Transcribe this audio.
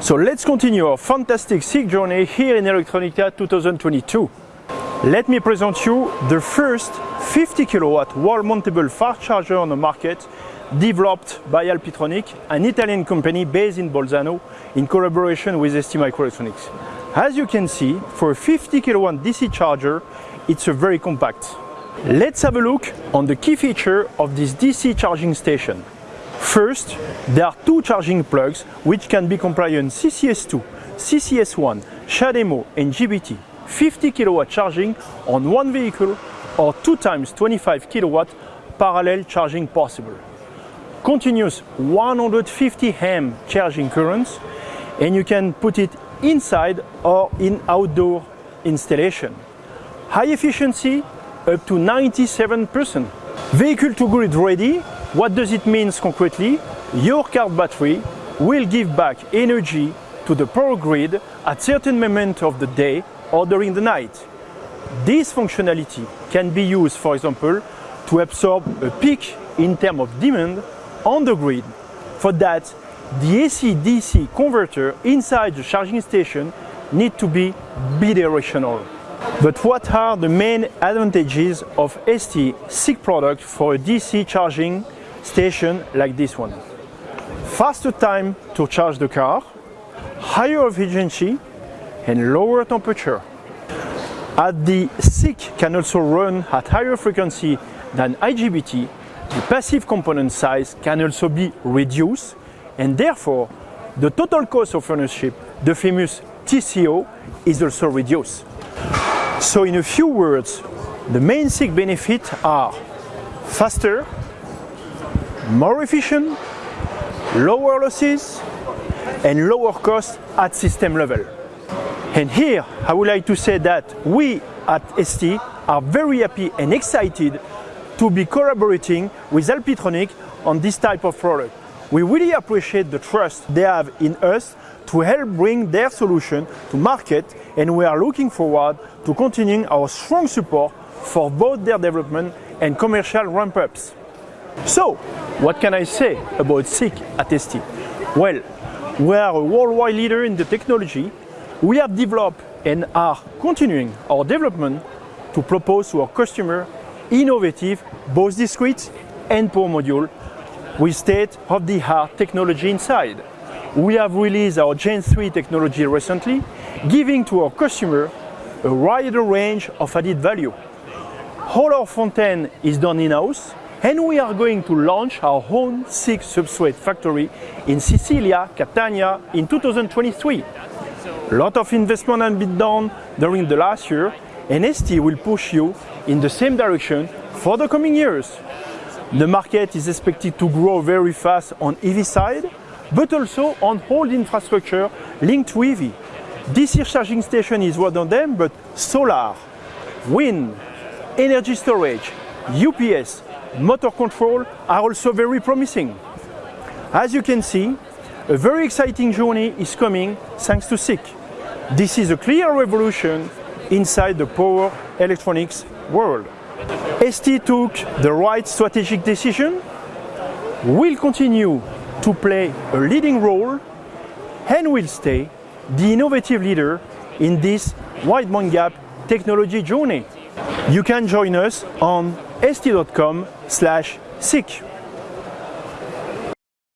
So let's continue our fantastic SiC journey here in Electronica 2022. Let me present you the first 50 kilowatt wall mountable fast charger on the market developed by Alpitronic, an Italian company based in Bolzano in collaboration with STMicroelectronics. As you can see, for a 50 kilowatt DC charger, it's a very compact. Let's have a look on the key feature of this DC charging station. First, there are two charging plugs which can be compliant CCS2, CCS1, CHAdeMO and GBT, 50 kilowatt charging on one vehicle or 2 times 25 kilowatt parallel charging possible. Continuous 150 amp charging currents and you can put it inside or in outdoor installation. High efficiency up to 97%. Vehicle to grid ready, what does it mean concretely? Your car battery will give back energy to the power grid at certain moment of the day or during the night. This functionality can be used, for example, to absorb a peak in terms of demand on the grid. For that, the AC-DC converter inside the charging station need to be bidirectional. But what are the main advantages of ST SiC product for DC charging station like this one? Faster time to charge the car, higher efficiency and lower temperature. As the SiC can also run at higher frequency than IGBT, the passive component size can also be reduced and therefore the total cost of ownership, the famous TCO, is also reduced. So in a few words, the main SiC benefits are faster, more efficient, lower losses, and lower cost at system level. And here I would like to say that we at ST are very happy and excited to be collaborating with Alpitronic on this type of product. We really appreciate the trust they have in us to help bring their solution to market and we are looking forward to continuing our strong support for both their development and commercial ramp-ups. So, what can I say about SiC at ST? Well, we are a worldwide leader in the technology. We have developed and are continuing our development to propose to our customer innovative both discrete and power module with state-of-the-art technology inside. We have released our Gen 3 technology recently, giving to our customer a wider range of added value. All our front end is done in-house and we are going to launch our own SiC substrate factory in Sicilia, Catania in 2023. A lot of investment has been done during the last year and ST will push you in the same direction for the coming years. The market is expected to grow very fast on EV side, but also on all infrastructure linked to EV. DC charging station is one of them, but solar, wind, energy storage, UPS, motor control are also very promising. As you can see, a very exciting journey is coming thanks to SiC. This is a clear revolution inside the power electronics world. ST took the right strategic decision, will continue to play a leading role and will stay the innovative leader in this wide gap technology journey. You can join us on st.com slash SiC.